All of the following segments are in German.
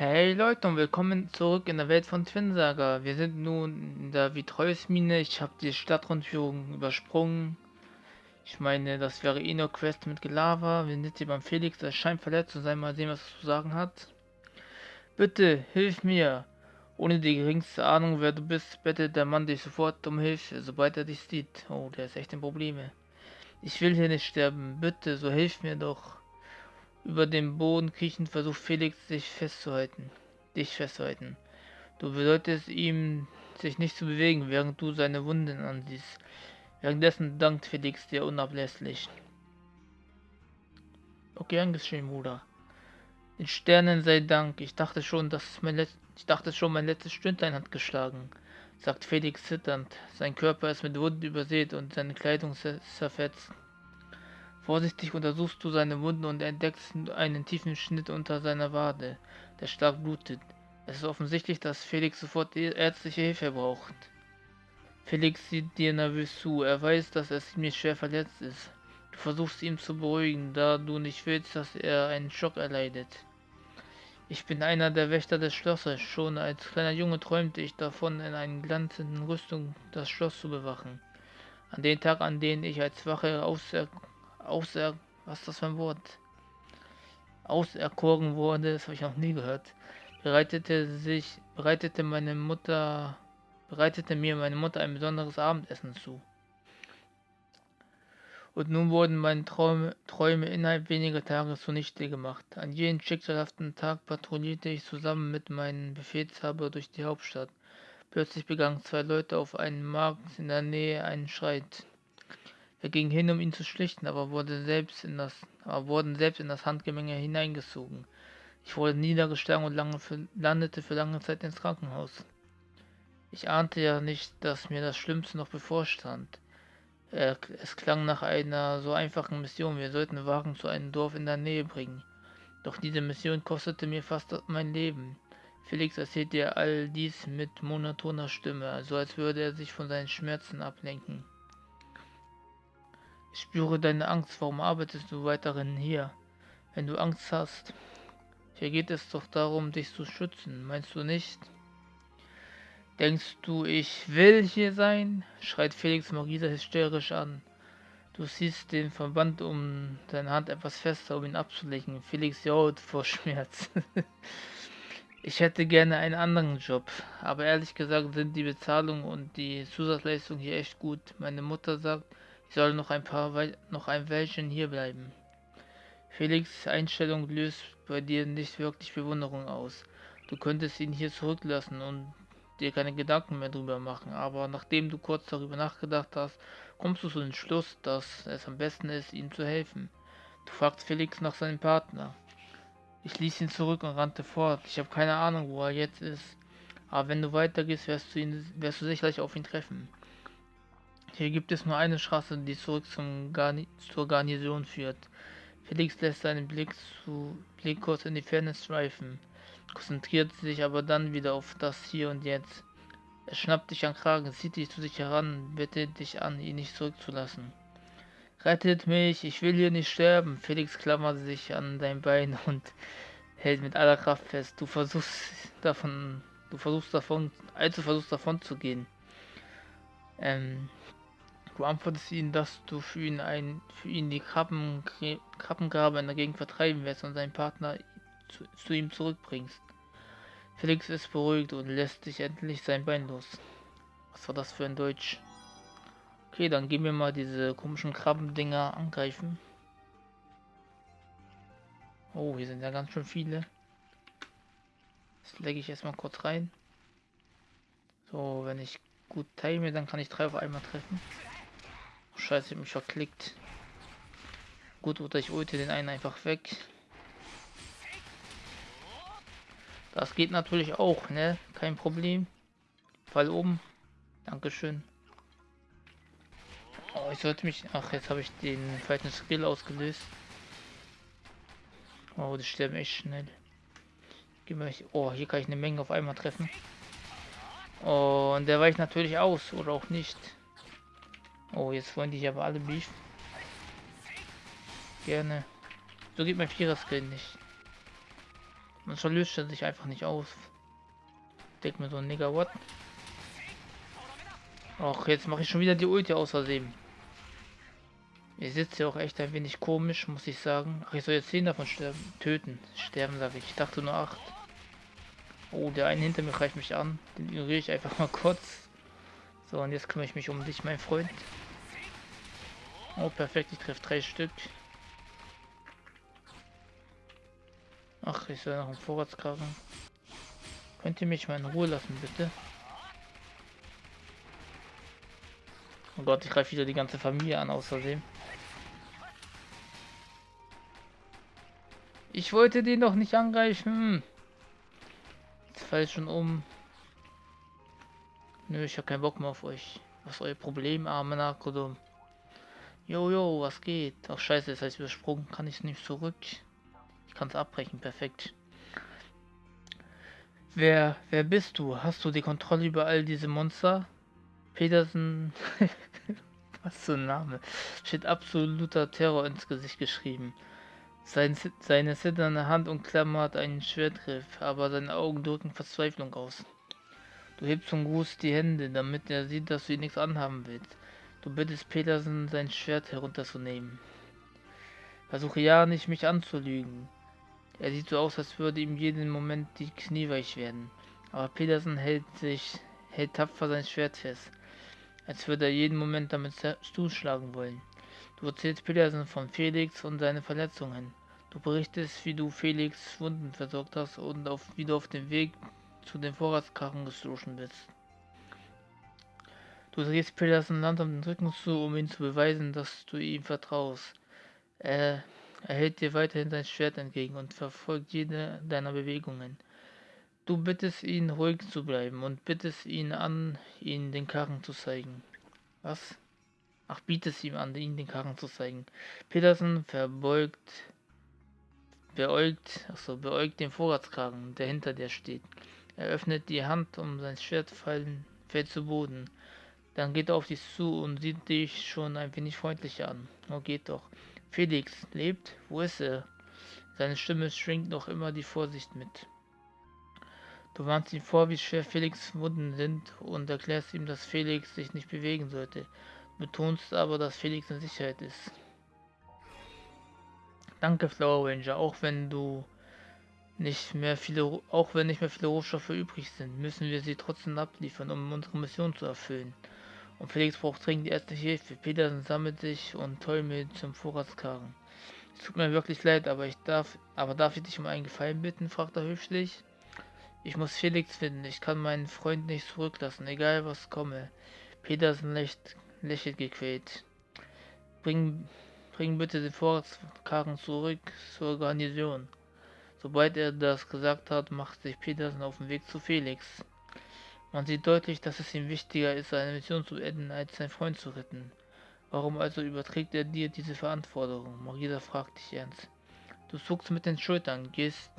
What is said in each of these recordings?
Hey Leute und willkommen zurück in der Welt von Twinsaga. Wir sind nun in der Vitreus-Mine. Ich habe die Stadtrundführung übersprungen. Ich meine, das wäre eh nur Quest mit Gelava. Wir sind hier beim Felix, der scheint verletzt zu sein. Mal sehen, was er zu sagen hat. Bitte, hilf mir. Ohne die geringste Ahnung, wer du bist, bittet der Mann dich sofort um Hilfe, sobald er dich sieht. Oh, der ist echt in Probleme. Ich will hier nicht sterben. Bitte, so hilf mir doch. Über den Boden kriechend versucht Felix sich festzuhalten. Dich festzuhalten. Du bedeutest ihm, sich nicht zu bewegen, während du seine Wunden ansiehst. Währenddessen dankt Felix dir unablässig. Okay, angeschrieben, Bruder. Den Sternen sei Dank. Ich dachte schon, dass mein Let ich dachte schon, mein letztes Stündlein hat geschlagen, sagt Felix zitternd. Sein Körper ist mit Wunden übersät und seine Kleidung zerfetzt. Vorsichtig untersuchst du seine Wunden und entdeckst einen tiefen Schnitt unter seiner Wade, der stark blutet. Es ist offensichtlich, dass Felix sofort ärztliche Hilfe braucht. Felix sieht dir nervös zu. Er weiß, dass er ziemlich schwer verletzt ist. Du versuchst ihn zu beruhigen, da du nicht willst, dass er einen Schock erleidet. Ich bin einer der Wächter des Schlosses. Schon als kleiner Junge träumte ich davon, in einer glanzenden Rüstung das Schloss zu bewachen. An den Tag, an dem ich als Wache auser außer, was ist das für ein Wort? Auserkoren wurde, das habe ich noch nie gehört, bereitete sich, bereitete meine Mutter, bereitete mir meine Mutter ein besonderes Abendessen zu. Und nun wurden meine Träume, Träume innerhalb weniger Tage zunichte gemacht. An jedem schicksalhaften Tag patrouillierte ich zusammen mit meinem Befehlshaber durch die Hauptstadt. Plötzlich begannen zwei Leute auf einem Markt in der Nähe einen Schreit. Er ging hin, um ihn zu schlichten, aber wurde selbst in das, aber wurden selbst in das Handgemenge hineingezogen. Ich wurde niedergeschlagen und für, landete für lange Zeit ins Krankenhaus. Ich ahnte ja nicht, dass mir das Schlimmste noch bevorstand. Es klang nach einer so einfachen Mission. Wir sollten Wagen zu einem Dorf in der Nähe bringen. Doch diese Mission kostete mir fast mein Leben. Felix erzählte all dies mit monotoner Stimme, so als würde er sich von seinen Schmerzen ablenken. Ich spüre deine Angst. Warum arbeitest du weiterhin hier? Wenn du Angst hast. Hier geht es doch darum, dich zu schützen. Meinst du nicht? Denkst du, ich will hier sein? schreit Felix Marisa hysterisch an. Du siehst den Verband um deine Hand etwas fester, um ihn abzulegen. Felix jault vor Schmerz. ich hätte gerne einen anderen Job, aber ehrlich gesagt sind die Bezahlung und die Zusatzleistung hier echt gut. Meine Mutter sagt, ich soll noch ein paar noch ein Weilchen hier bleiben. Felix Einstellung löst bei dir nicht wirklich Bewunderung aus. Du könntest ihn hier zurücklassen und dir keine Gedanken mehr drüber machen, aber nachdem du kurz darüber nachgedacht hast, kommst du zu dem Schluss, dass es am besten ist, ihm zu helfen. Du fragst Felix nach seinem Partner. Ich ließ ihn zurück und rannte fort. Ich habe keine Ahnung, wo er jetzt ist. Aber wenn du weitergehst, wirst du, ihn, wirst du sicherlich auf ihn treffen. Hier gibt es nur eine Straße, die zurück zum Garni zur Garnison führt. Felix lässt seinen Blick, zu, Blick kurz in die Ferne streifen, konzentriert sich aber dann wieder auf das Hier und Jetzt. Er schnappt dich an Kragen, zieht dich zu sich heran, bittet dich an, ihn nicht zurückzulassen. Rettet mich, ich will hier nicht sterben. Felix klammert sich an dein Bein und hält mit aller Kraft fest. Du versuchst davon, du versuchst davon, also versuchst davon zu gehen. Ähm, Du antwortest ihm, dass du für ihn, ein, für ihn die Krabben, Krabbengrabe in der Gegend vertreiben wirst und seinen Partner zu, zu ihm zurückbringst. Felix ist beruhigt und lässt sich endlich sein Bein los. Was war das für ein Deutsch? Okay, dann gehen wir mal diese komischen Krabbendinger angreifen. Oh, hier sind ja ganz schön viele. Das lege ich erstmal kurz rein. So, wenn ich gut time, dann kann ich drei auf einmal treffen. Scheiße, mich verklickt. Gut, oder ich ulte den einen einfach weg. Das geht natürlich auch, ne? Kein Problem. Fall oben. Dankeschön. Oh, ich sollte mich... Ach, jetzt habe ich den falschen Skill ausgelöst. Oh, das sterben echt schnell. Oh, hier kann ich eine Menge auf einmal treffen. Oh, und der weicht natürlich aus, oder auch nicht. Oh, jetzt wollen die aber alle Beef. Gerne. So geht mein Vierer-Skill nicht. Manchmal löst er sich einfach nicht aus. Denk mir so ein Nigger, what? Ach, jetzt mache ich schon wieder die Ulti aus Versehen. Ihr sitzt ja auch echt ein wenig komisch, muss ich sagen. Ach, ich soll jetzt 10 davon sterben. Töten. Sterben, sage ich. Ich dachte nur 8. Oh, der eine hinter mir greift mich an. Den ignoriere ich einfach mal kurz. So, und jetzt kümmere ich mich um dich, mein Freund. Oh, perfekt. Ich treffe drei Stück. Ach, ich soll noch einen Vorratskragen. Könnt ihr mich mal in Ruhe lassen, bitte? Oh Gott, ich greife wieder die ganze Familie an, außerdem. Ich wollte den doch nicht angreifen. Jetzt fall ich schon um. Nö, ich habe keinen Bock mehr auf euch. Was euer Problem, arme Narkodom? Jojo, was geht? Ach scheiße, das heißt übersprungen. Kann ich nicht zurück? Ich kann es abbrechen, perfekt. Wer, wer bist du? Hast du die Kontrolle über all diese Monster? Petersen, was für ein Name, steht absoluter Terror ins Gesicht geschrieben. Sein, seine zitternde Hand umklammert einen Schwertgriff, aber seine Augen drücken Verzweiflung aus. Du hebst zum Gruß die Hände, damit er sieht, dass du ihn nichts anhaben willst. Du bittest Petersen, sein Schwert herunterzunehmen. Versuche ja nicht, mich anzulügen. Er sieht so aus, als würde ihm jeden Moment die Knie weich werden. Aber Petersen hält sich, hält tapfer sein Schwert fest als würde er jeden Moment damit zuschlagen wollen. Du erzählst Petersen von Felix und seine Verletzungen. Du berichtest, wie du Felix Wunden versorgt hast und auf, wie du auf dem Weg zu den Vorratskarren gestoßen bist. Du drehst Petersen langsam den Rücken zu, um ihm zu beweisen, dass du ihm vertraust. Er, er hält dir weiterhin sein Schwert entgegen und verfolgt jede deiner Bewegungen. Du bittest ihn, ruhig zu bleiben und bittest ihn an, ihn den Karren zu zeigen. Was? Ach, bietest ihm an, ihn den Karren zu zeigen. Petersen verbeugt, beäugt, achso, beäugt den Vorratskarren, der hinter dir steht. Er öffnet die Hand, um sein Schwert fallen, fällt zu Boden. Dann geht er auf dich zu und sieht dich schon ein wenig freundlicher an. Oh, geht doch. Felix lebt? Wo ist er? Seine Stimme schwingt noch immer die Vorsicht mit. Du warnst ihm vor, wie schwer Felix Wunden sind und erklärst ihm, dass Felix sich nicht bewegen sollte. Betonst aber, dass Felix in Sicherheit ist. Danke, Flower Ranger, auch wenn du nicht mehr viele, auch wenn nicht mehr viele Rohstoffe übrig sind, müssen wir sie trotzdem abliefern, um unsere Mission zu erfüllen. Und Felix braucht dringend die erste Hilfe. Petersen sammelt sich und Tollmehl zum Vorratskarren. Es tut mir wirklich leid, aber ich darf, aber darf ich dich um einen Gefallen bitten? fragt er höflich. Ich muss Felix finden. Ich kann meinen Freund nicht zurücklassen, egal was komme. Petersen lächelt, lächelt gequält. Bring, bring bitte den Vorratskarren zurück zur Garnison. Sobald er das gesagt hat, macht sich Petersen auf den Weg zu Felix. Man sieht deutlich, dass es ihm wichtiger ist, seine Mission zu enden, als seinen Freund zu retten. Warum also überträgt er dir diese Verantwortung? Marisa fragt dich ernst. Du zuckst mit den Schultern, gehst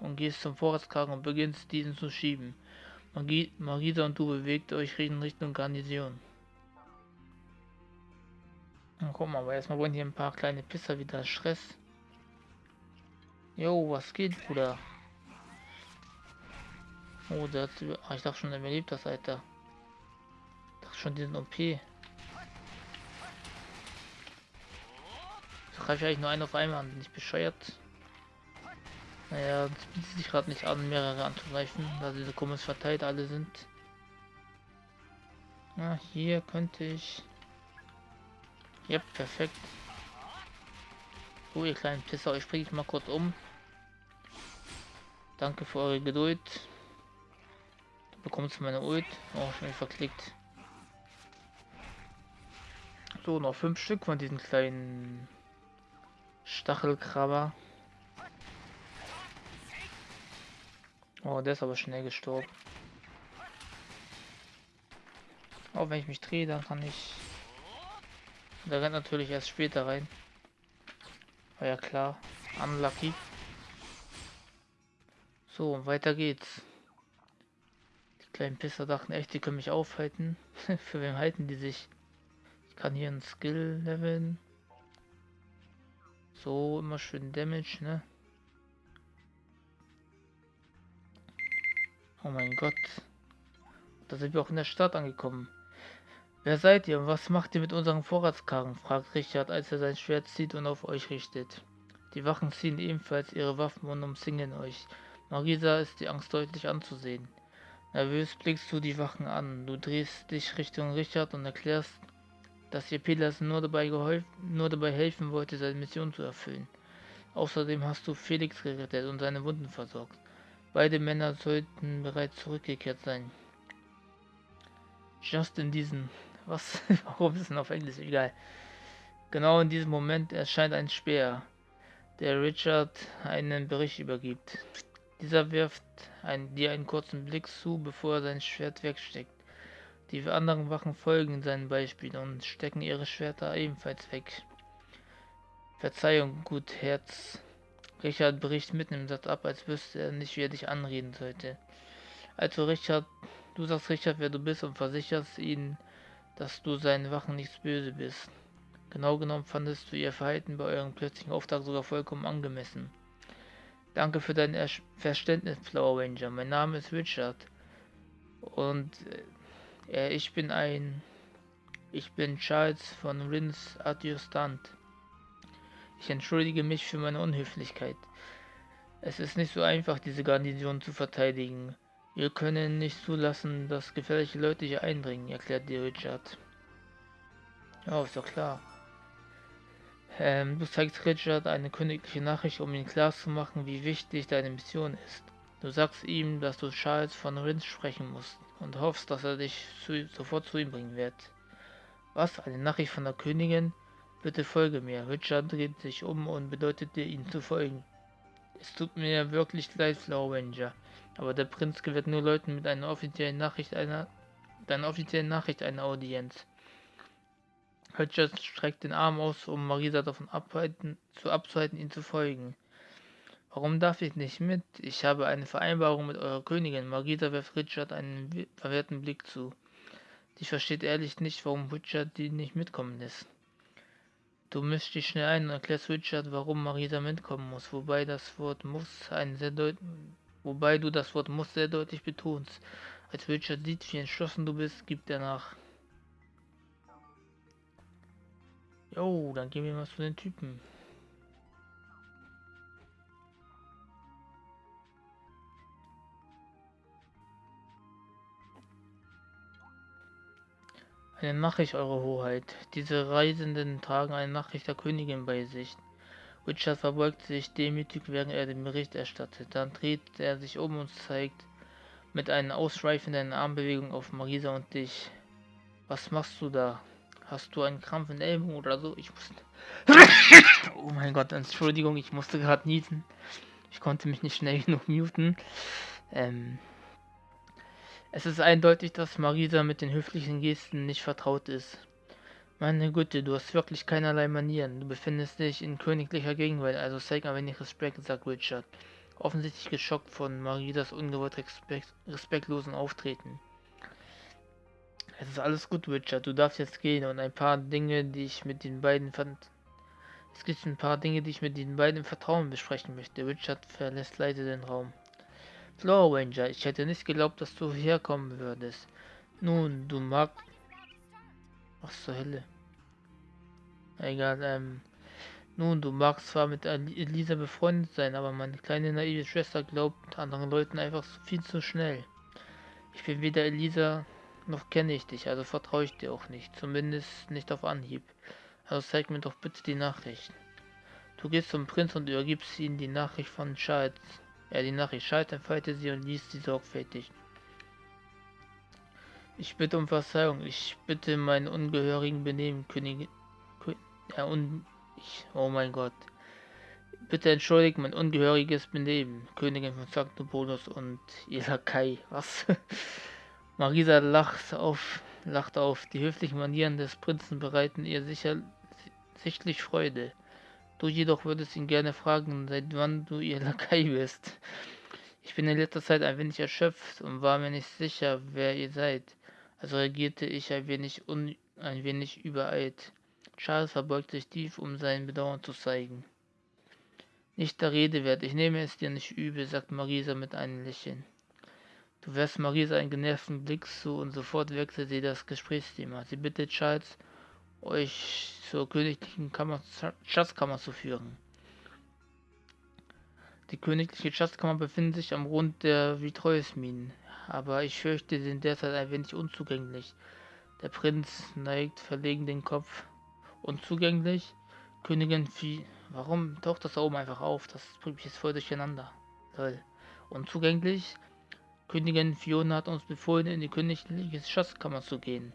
und gehst zum Vorratskarren und beginnst diesen zu schieben. Marisa und du bewegt euch in Richtung Garnison. Und guck mal, aber erstmal wollen hier ein paar kleine Pisser wieder Stress. Jo, was geht, Bruder? Oh, der hat ah, ich dachte schon, der überlebt das, Alter. Ich dachte schon, diesen OP. Ich greife eigentlich nur einen auf einmal an, bin ich bescheuert. Naja, es bietet sich gerade nicht an, mehrere anzugreifen, da sie so komisch verteilt alle sind. Na, hier könnte ich... Ja, perfekt. So, ihr kleinen Pisser, ich springe ich mal kurz um. Danke für eure Geduld. Du bekommst meine Ult. Oh, schon verklickt. So, noch fünf Stück von diesen kleinen Stachelkrabber. Oh, der ist aber schnell gestorben. Auch wenn ich mich drehe, dann kann ich... Der rennt natürlich erst später rein. War ja klar. Unlucky. So, weiter geht's. Die kleinen Pisser dachten echt, die können mich aufhalten. Für wen halten die sich? Ich kann hier ein Skill leveln. So, immer schön Damage, ne? Oh mein Gott. Da sind wir auch in der Stadt angekommen. Wer seid ihr und was macht ihr mit unseren Vorratskarren? fragt Richard, als er sein Schwert zieht und auf euch richtet. Die Wachen ziehen ebenfalls ihre Waffen und umzingeln euch. Marisa ist die Angst deutlich anzusehen. Nervös blickst du die Wachen an. Du drehst dich Richtung Richard und erklärst, dass ihr Pelas nur dabei, nur dabei helfen wollte, seine Mission zu erfüllen. Außerdem hast du Felix gerettet und seine Wunden versorgt. Beide Männer sollten bereits zurückgekehrt sein. Just in diesem... Was? Warum ist denn auf Englisch? Egal. Genau in diesem Moment erscheint ein Speer, der Richard einen Bericht übergibt. Dieser wirft ein, dir einen kurzen Blick zu, bevor er sein Schwert wegsteckt. Die anderen Wachen folgen seinem Beispiel und stecken ihre Schwerter ebenfalls weg. Verzeihung, gut Herz. Richard bricht mitten im Satz ab, als wüsste er nicht, wie er dich anreden sollte. Also Richard, du sagst Richard, wer du bist und versicherst ihn, dass du seinen Wachen nichts böse bist. Genau genommen fandest du ihr Verhalten bei eurem plötzlichen Auftrag sogar vollkommen angemessen. Danke für dein er Verständnis, Flower Ranger. Mein Name ist Richard. Und äh, ich bin ein... Ich bin Charles von Rins Adjutant. Ich entschuldige mich für meine Unhöflichkeit. Es ist nicht so einfach, diese Garnison zu verteidigen. Wir können nicht zulassen, dass gefährliche Leute hier eindringen, erklärt dir Richard. Ja, ist doch klar. Ähm, du zeigst Richard eine königliche Nachricht, um ihm klarzumachen, wie wichtig deine Mission ist. Du sagst ihm, dass du Charles von Rins sprechen musst und hoffst, dass er dich zu, sofort zu ihm bringen wird. Was? Eine Nachricht von der Königin? Bitte folge mir. Richard dreht sich um und bedeutet dir, ihm zu folgen. Es tut mir wirklich leid, Flower Ranger, aber der Prinz gewährt nur Leuten mit einer offiziellen Nachricht einer, einer offiziellen Nachricht eine Audienz. Richard streckt den Arm aus, um Marisa davon abhalten, zu abzuhalten, ihn zu folgen. Warum darf ich nicht mit? Ich habe eine Vereinbarung mit eurer Königin. Marisa wirft Richard einen verwehrten Blick zu. Die versteht ehrlich nicht, warum Richard die nicht mitkommen lässt. Du mischst dich schnell ein und erklärst Richard, warum Marisa mitkommen muss, wobei das Wort muss ein sehr wobei du das Wort muss sehr deutlich betonst. Als Richard sieht, wie entschlossen du bist, gibt er nach. Jo, dann gehen wir mal zu den Typen. Eine Nachricht, Eure Hoheit. Diese Reisenden tragen eine Nachricht der Königin bei sich. Richard verbeugt sich demütig, während er den Bericht erstattet. Dann dreht er sich um und zeigt mit einer ausschweifenden Armbewegung auf Marisa und dich. Was machst du da? Hast du einen Krampf in der Ellbogen oder so? Ich musste... oh mein Gott, Entschuldigung, ich musste gerade niesen. Ich konnte mich nicht schnell genug muten. Ähm, es ist eindeutig, dass Marisa mit den höflichen Gesten nicht vertraut ist. Meine Güte, du hast wirklich keinerlei Manieren. Du befindest dich in königlicher Gegenwart, also zeig ein wenig Respekt, sagt Richard. Offensichtlich geschockt von Marisas ungewollt respekt respektlosen Auftreten. Es ist alles gut, Richard. Du darfst jetzt gehen und ein paar Dinge, die ich mit den beiden fand. Es gibt ein paar Dinge, die ich mit den beiden im Vertrauen besprechen möchte. Richard verlässt leise den Raum. Floor Ranger, ich hätte nicht geglaubt, dass du herkommen würdest. Nun, du magst... Was zur Hölle? Egal, ähm... Nun, du magst zwar mit Elisa befreundet sein, aber meine kleine naive Schwester glaubt anderen Leuten einfach viel zu schnell. Ich bin weder Elisa noch kenne ich dich, also vertraue ich dir auch nicht. Zumindest nicht auf Anhieb. Also zeig mir doch bitte die Nachricht. Du gehst zum Prinz und übergibst ihm die Nachricht von Charles. Er die Nachricht schalt, entfaltete sie und liest sie sorgfältig. Ich bitte um Verzeihung. Ich bitte meinen ungehörigen Benehmen, Königin. Ja, und ich. Oh mein Gott. Bitte entschuldigt mein ungehöriges Benehmen, Königin von Sanctopolis und ihr. Was? Marisa lacht auf, lacht auf. Die höflichen Manieren des Prinzen bereiten ihr sicher, sichtlich Freude. Du jedoch würdest ihn gerne fragen, seit wann du ihr Lakai bist. Ich bin in letzter Zeit ein wenig erschöpft und war mir nicht sicher, wer ihr seid. Also reagierte ich ein wenig, un ein wenig übereilt. Charles verbeugt sich tief, um sein Bedauern zu zeigen. Nicht der Rede wert, ich nehme es dir nicht übel, sagt Marisa mit einem Lächeln. Du wirst Marie einen genervten Blick zu und sofort wechselt sie das Gesprächsthema. Sie bittet Charles, euch zur königlichen Kammer, Schatzkammer zu führen. Die königliche Schatzkammer befindet sich am Rund der Vitreusminen, aber ich fürchte, sie sind derzeit ein wenig unzugänglich. Der Prinz neigt verlegen den Kopf. Unzugänglich? Königin Phi. Warum taucht das da oben einfach auf? Das bringt mich jetzt voll durcheinander. Toll. Unzugänglich? Königin Fiona hat uns befohlen, in die königliche Schatzkammer zu gehen.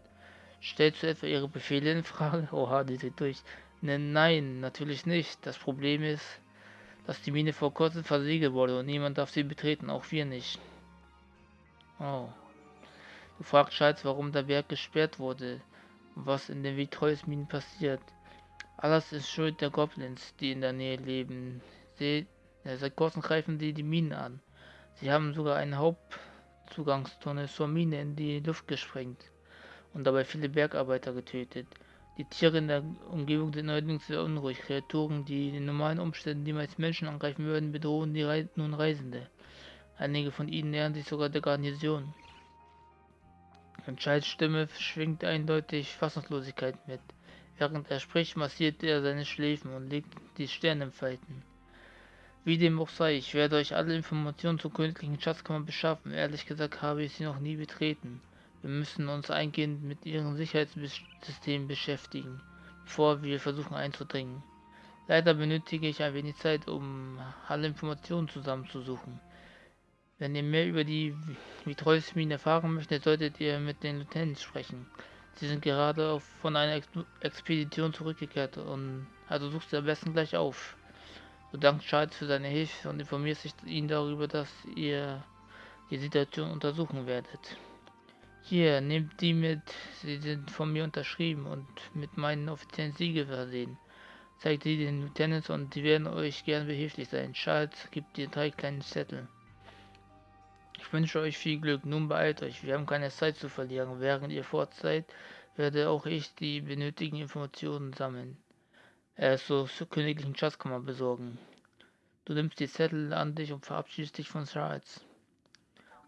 Stellst du etwa ihre Befehle in Frage? Oha, die sieht durch. Nein, natürlich nicht. Das Problem ist, dass die Mine vor kurzem versiegelt wurde und niemand darf sie betreten, auch wir nicht. Oh. Du fragst Schatz, warum der Berg gesperrt wurde und was in den Vitreus-Minen passiert. Alles ist Schuld der Goblins, die in der Nähe leben. Sie, ja, seit kurzem greifen sie die Minen an. Sie haben sogar einen Hauptzugangstunnel zur Mine in die Luft gesprengt und dabei viele Bergarbeiter getötet. Die Tiere in der Umgebung sind allerdings sehr unruhig. Kreaturen, die in normalen Umständen niemals Menschen angreifen würden, bedrohen die Re nun Reisende. Einige von ihnen nähern sich sogar der Garnison. Entscheids Stimme schwingt eindeutig Fassungslosigkeit mit. Während er spricht, massiert er seine Schläfen und legt die Sterne im Falten. Wie dem auch sei, ich werde euch alle Informationen zur königlichen Schatzkammer beschaffen. Ehrlich gesagt habe ich sie noch nie betreten. Wir müssen uns eingehend mit ihrem Sicherheitssystem beschäftigen, bevor wir versuchen einzudringen. Leider benötige ich ein wenig Zeit, um alle Informationen zusammenzusuchen. Wenn ihr mehr über die Vitreusmine erfahren möchtet, solltet ihr mit den Lieutenants sprechen. Sie sind gerade von einer Ex Expedition zurückgekehrt und also suchst du am besten gleich auf. Du dankst Charles für seine Hilfe und informierst ihn darüber, dass ihr die Situation untersuchen werdet. Hier, nehmt die mit. Sie sind von mir unterschrieben und mit meinen offiziellen Siegel versehen. Zeigt sie den Lieutenants und sie werden euch gern behilflich sein. Charles gibt dir drei kleine Zettel. Ich wünsche euch viel Glück. Nun beeilt euch. Wir haben keine Zeit zu verlieren. Während ihr fort seid, werde auch ich die benötigten Informationen sammeln. Ist so zur königlichen Schatzkammer besorgen. Du nimmst die Zettel an dich und verabschiedest dich von Charles.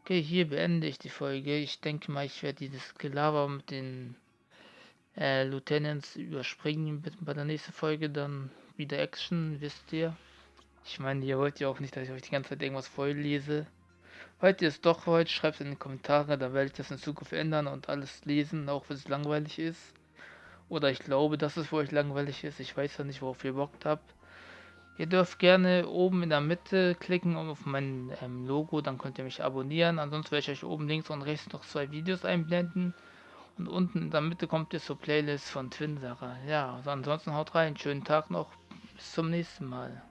Okay, hier beende ich die Folge. Ich denke mal, ich werde dieses Gelaber mit den äh, Lieutenants überspringen. Bei der nächsten Folge dann wieder Action, wisst ihr. Ich meine, ihr wollt ja auch nicht, dass ich euch die ganze Zeit irgendwas vorlese. Wollt ihr es doch heute, schreibt es in die Kommentare, dann werde ich das in Zukunft ändern und alles lesen, auch wenn es langweilig ist. Oder ich glaube, dass es für euch langweilig ist. Ich weiß ja nicht, worauf ihr Bock habt. Ihr dürft gerne oben in der Mitte klicken auf mein ähm, Logo, dann könnt ihr mich abonnieren. Ansonsten werde ich euch oben links und rechts noch zwei Videos einblenden. Und unten in der Mitte kommt ihr zur Playlist von Twin Sache. Ja, also ansonsten haut rein. Schönen Tag noch. Bis zum nächsten Mal.